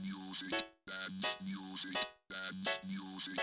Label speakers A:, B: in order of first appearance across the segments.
A: music, bad music, bad music.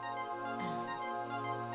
A: Thank you.